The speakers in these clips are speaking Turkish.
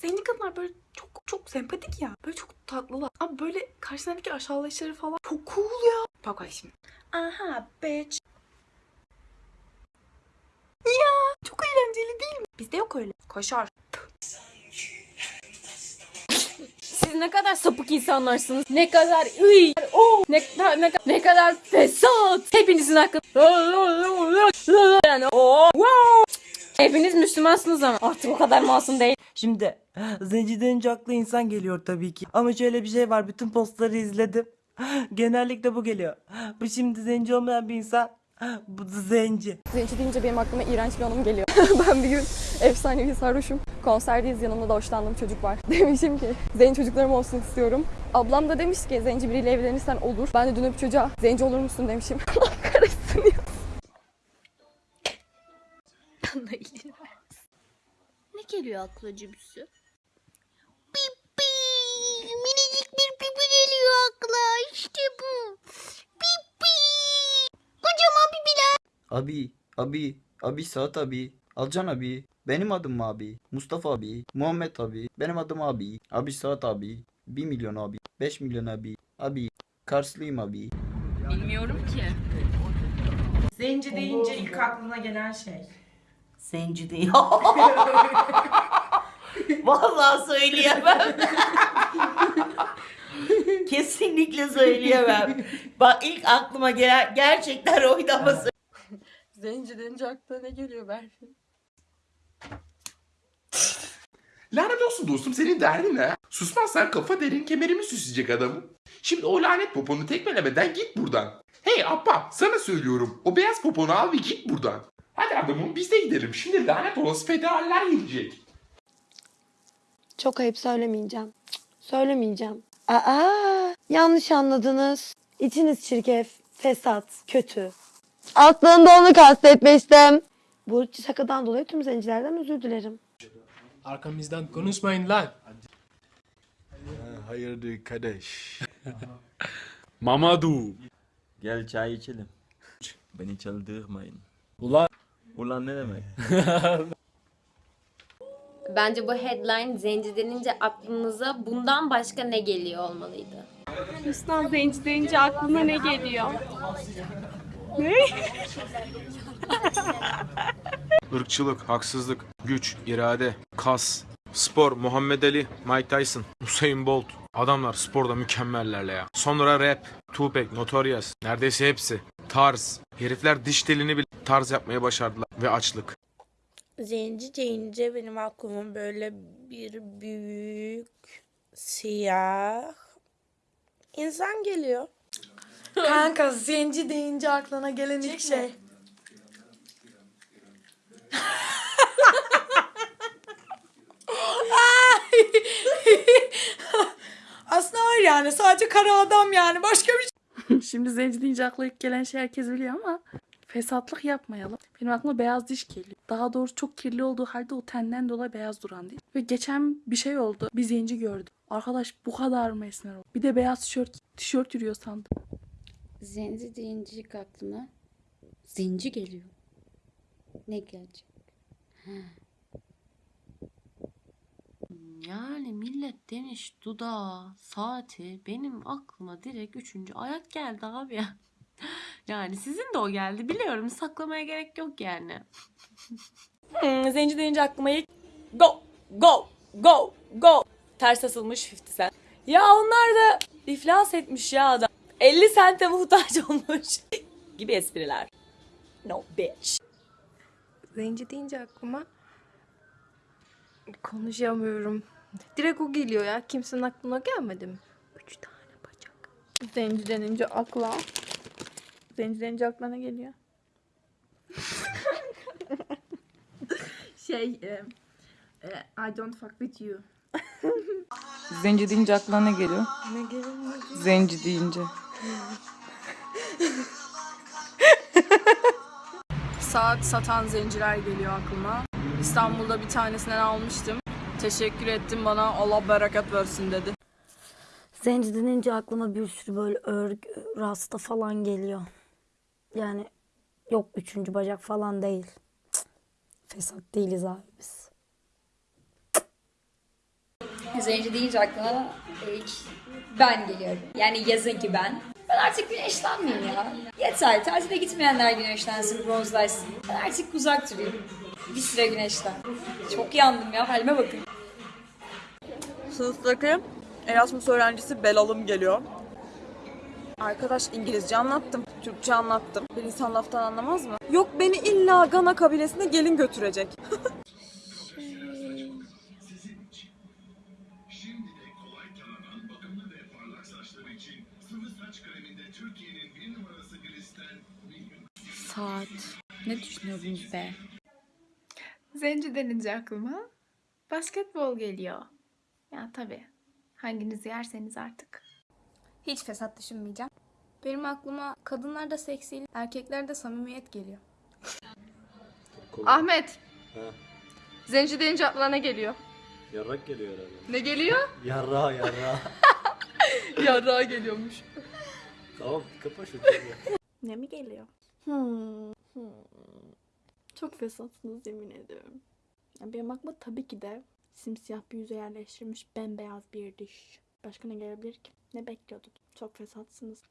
Zenci kadınlar böyle çok çok sempatik ya. Böyle çok tatlılar. Ama böyle karşısındaki aşağılayışları falan çok cool ya. Bak şimdi. Aha bitch. Ya çok eğlenceli değil mi? Bizde yok öyle. Koşar. Siz ne kadar sapık insanlarsınız. Ne kadar ıy. Oh, ne, ne, ne, ne kadar fesat. Hepinizin hakkı. Yani, oh, wow. Hepiniz Müslümansınız ama artık o kadar masum değil. Şimdi zenci denince aklı insan geliyor tabii ki. Ama şöyle bir şey var bütün postları izledim. Genellikle bu geliyor. Bu şimdi zenci olmayan bir insan. Bu da zenci. Zenci deyince benim aklıma iğrenç bir anım geliyor. ben bir gün efsanevi sarhoşum. Konserdeyiz yanımda da hoşlandığım çocuk var. Demişim ki zenci çocuklarım olsun istiyorum. Ablam da demiş ki zenci biriyle evlenirsen olur. Ben de dönüp çocuğa zenci olur musun demişim. geliyor aklına cibüsü? Pipi! Minicik bir pipi geliyor akla. İşte bu. Pipi! Kocaman pipiler. Abi, abi, abi Saat abi, Alcan abi, benim adım abi, Mustafa abi, Muhammed abi, benim adım abi, abi Saat abi, 1 milyon abi, 5 milyon abi, abi, Karslıyım abi. Zenci deyince ilk aklına gelen şey. Zenci değil. Vallahi söyleyemem. Kesinlikle söyleyemem. Bak ilk aklıma gelen gerçekten oynaması. Zenci deyince aklına ne geliyor Berfin? Lanet olsun dostum senin derdin ne? Susmazsan kafa derin kemerimi süsleyecek adamım. Şimdi o lanet poponu tekmelemeden git buradan. Hey Abba sana söylüyorum o beyaz poponu al ve git buradan. Hadi adamım biz de gidelim şimdi lanet olası federaller gelecek. Çok ayıp söylemeyeceğim. Söylemeyeceğim. Aa, yanlış anladınız. İçiniz çirkef, fesat, kötü. Aslında onu kastetmiştim. Bu şakadan dolayı tüm zencilerden özür dilerim. Arkamızdan konuşmayın lan. Hayırdır kardeş? Mamadu. Gel çay içelim. Beni çaldırmayın. Ulan. Ulan ne demek? Bence bu headline zenci denince aklınıza bundan başka ne geliyor olmalıydı. Hüsnan zenci deyince aklına ne geliyor? Irkçılık, haksızlık, güç, irade, kas, spor, Muhammed Ali, Mike Tyson, Usain Bolt. Adamlar sporda mükemmellerle ya. Sonra rap, Tupac, Notorious. Neredeyse hepsi. Tarz. Herifler diş telini bile tarz yapmaya başardılar. Ve açlık. Zenci deyince benim aklıma böyle bir büyük siyah insan geliyor. Kanka zenci deyince aklına gelen ilk şey. Var yani sadece kara adam yani başka bir şey. Şimdi zenci deyince akla ilk gelen şey herkes biliyor ama fesatlık yapmayalım. Benim aklıma beyaz diş geliyor. Daha doğrusu çok kirli olduğu halde o tenden dolayı beyaz duran diş. Ve geçen bir şey oldu. Bir zenci gördüm. Arkadaş bu kadar mı esmer oldu? Bir de beyaz tişört, tişört yürüyor sandım. Zenci deyince ilk aklına zenci geliyor. Ne gelecek? Yani millet demiş dudağı, saati benim aklıma direkt üçüncü ayak geldi abi ya. Yani sizin de o geldi biliyorum saklamaya gerek yok yani. Hmm, zenci deyince aklıma ilk go go go go ters asılmış 50 cent. Ya onlar da iflas etmiş ya adam. 50 sente muhtaç olmuş gibi espriler. No bitch. Zenci deyince aklıma konuşamıyorum. Direkt o geliyor ya. Kimsenin aklına gelmedi mi? Üç tane bacak. Zenci denince akla. Zenci denince aklına ne geliyor? Şey, e, I don't fuck with you. Zenci deyince aklına ne geliyor? Ne geliyor? Zenci deyince. Saat satan zenciler geliyor aklıma. İstanbul'da bir tanesinden almıştım. Teşekkür ettim bana Allah bereket versin dedi. Zenci denince aklıma bir sürü böyle örgü, rasta falan geliyor. Yani yok üçüncü bacak falan değil. Cık, fesat değiliz abi biz. Zenci deyince aklıma ilk ben geliyorum. Yani yazın ki ben. Ben artık güneşlenmeyeyim ya. Yeter. Tatile gitmeyenler güneşlensin, bronzlaşsın. Ben artık uzak durayım. Bir süre güneşten. Çok yandım ya. Halime bakın. Sınıftaki Erasmus öğrencisi Belalım geliyor. Arkadaş İngilizce anlattım, Türkçe anlattım. Bir insan laftan anlamaz mı? Yok beni illa Gana kabilesine gelin götürecek. Saat. Ne düşünüyordunuz be? Zenci denince aklıma basketbol geliyor. Ya tabii. Hanginizi yerseniz artık. Hiç fesat düşünmeyeceğim. Benim aklıma kadınlarda seksi, erkeklerde samimiyet geliyor. Ahmet. Zenci deyince aklına ne geliyor? Yarrak geliyor herhalde. Ne geliyor? Yarra yarra. Yarrağa geliyormuş. tamam kapa şu Ne mi geliyor? Hmm. hmm. Çok fesatsınız yemin ediyorum. Ya benim aklıma tabii ki de simsiyah bir yüze yerleştirilmiş bembeyaz bir diş. Başka ne gelebilir ki? Ne bekliyordun? Çok fesatsınız.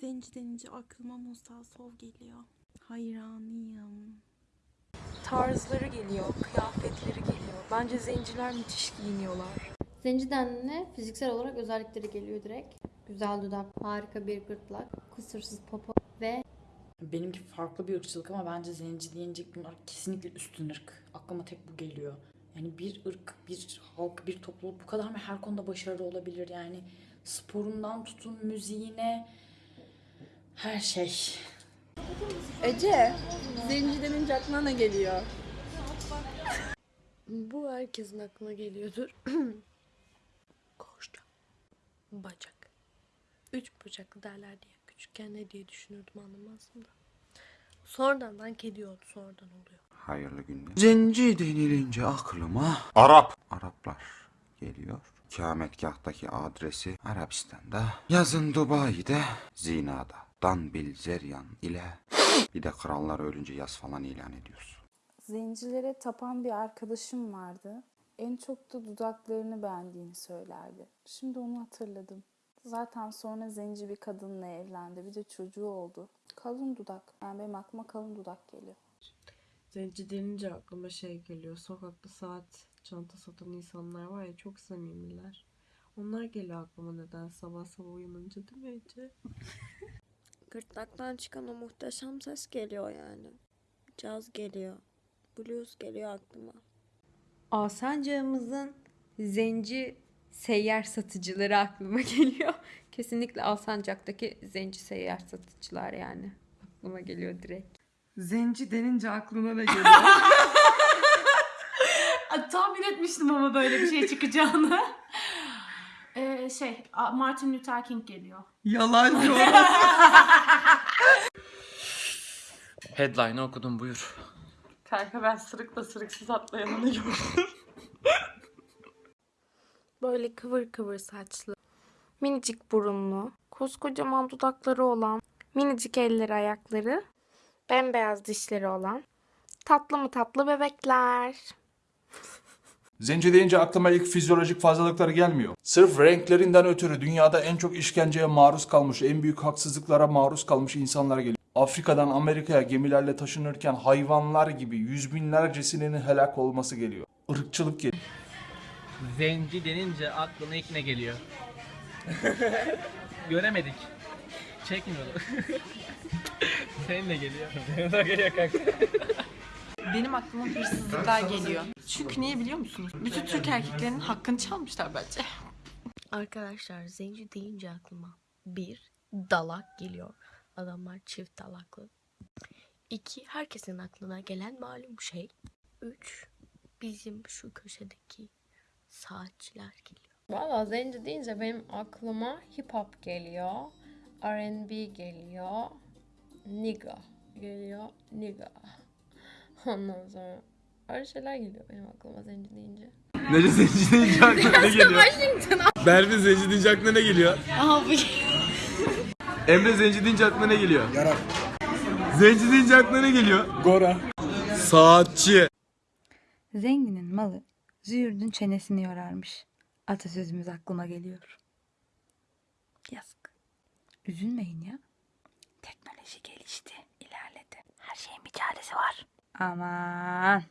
Zenci denince aklıma Musa Sov geliyor. Hayranıyım. Tarzları geliyor, kıyafetleri geliyor. Bence zenciler müthiş giyiniyorlar. Zenciden ne? Fiziksel olarak özellikleri geliyor direkt. Güzel dudak, harika bir gırtlak, kusursuz popo ve Benimki farklı bir ırkçılık ama bence zenci deyince bunlar kesinlikle üstün ırk. Aklıma tek bu geliyor. Yani bir ırk, bir halk, bir topluluk bu kadar mı her konuda başarılı olabilir? Yani sporundan tutun müziğine her şey. Ece, zenci denince aklına ne geliyor? Bu herkesin aklına geliyordur. Koşacak. Bacak. Üç bacaklı derler diye küçükken ne diye düşünürdüm anlamazdım da. Sonradan kedi oldu sonradan oluyor. Hayırlı günler. Zenci denilince aklıma Arap. Araplar geliyor. Kametgahtaki adresi Arabistan'da. Yazın Dubai'de. Zina'da. Dan Bilzeryan ile bir de krallar ölünce yaz falan ilan ediyorsun. Zencilere tapan bir arkadaşım vardı. En çok da dudaklarını beğendiğini söylerdi. Şimdi onu hatırladım. Zaten sonra zenci bir kadınla evlendi. Bir de çocuğu oldu. Kalın dudak. Yani benim aklıma kalın dudak geliyor. Zenci denince aklıma şey geliyor. Sokakta saat çanta satan insanlar var ya çok samimiler. Onlar geliyor aklıma neden sabah sabah uyanınca değil mi Ece? Gırtlaktan çıkan o muhteşem ses geliyor yani. Caz geliyor. Blues geliyor aklıma. Alsancağımızın zenci seyyar satıcıları aklıma geliyor. Kesinlikle Alsancak'taki zenci seyyar satıcılar yani. Aklıma geliyor direkt. Zenci denince aklına ne geliyor? Tahmin etmiştim ama böyle bir şey çıkacağını. Ee, şey Martin Luther King geliyor. Yalancı Headline'ı okudum buyur. Kanka ben sırıkla sırıksız atlayanını gördüm. Böyle kıvır kıvır saçlı, minicik burunlu, koskocaman dudakları olan, minicik elleri ayakları, bembeyaz dişleri olan, tatlı mı tatlı bebekler. Zenci deyince aklıma ilk fizyolojik fazlalıkları gelmiyor. Sırf renklerinden ötürü dünyada en çok işkenceye maruz kalmış, en büyük haksızlıklara maruz kalmış insanlar geliyor. Afrika'dan Amerika'ya gemilerle taşınırken hayvanlar gibi yüz binlercesinin helak olması geliyor. Irkçılık geliyor. Zenci denince aklına ilk ne geliyor? Göremedik. Çekmiyordu. Senin ne geliyor? Senin de geliyor kanka. Benim aklıma hırsızlıklar geliyor. Çünkü niye biliyor musunuz? Bütün Türk erkeklerinin hakkını çalmışlar bence. Arkadaşlar zenci deyince aklıma bir dalak geliyor. Adamlar çift dalaklı. İki herkesin aklına gelen malum şey. Üç bizim şu köşedeki saatçiler geliyor. Valla zenci deyince benim aklıma hip hop geliyor. R&B geliyor. Nigga geliyor. Nigga. Ondan sonra öyle şeyler geliyor benim aklıma zenci deyince. Nece zenci deyince aklına ne geliyor? Berfin zenci deyince aklına ne geliyor? Emre zenci deyince aklına ne geliyor? Yarak. Zenci deyince aklına ne geliyor? Gora. Saatçi. Zenginin malı Züğürdün çenesini yorarmış. Atasözümüz aklıma geliyor. Yazık. Üzülmeyin ya. Teknoloji gelişti, ilerledi. Her şeyin bir çaresi var. Aman.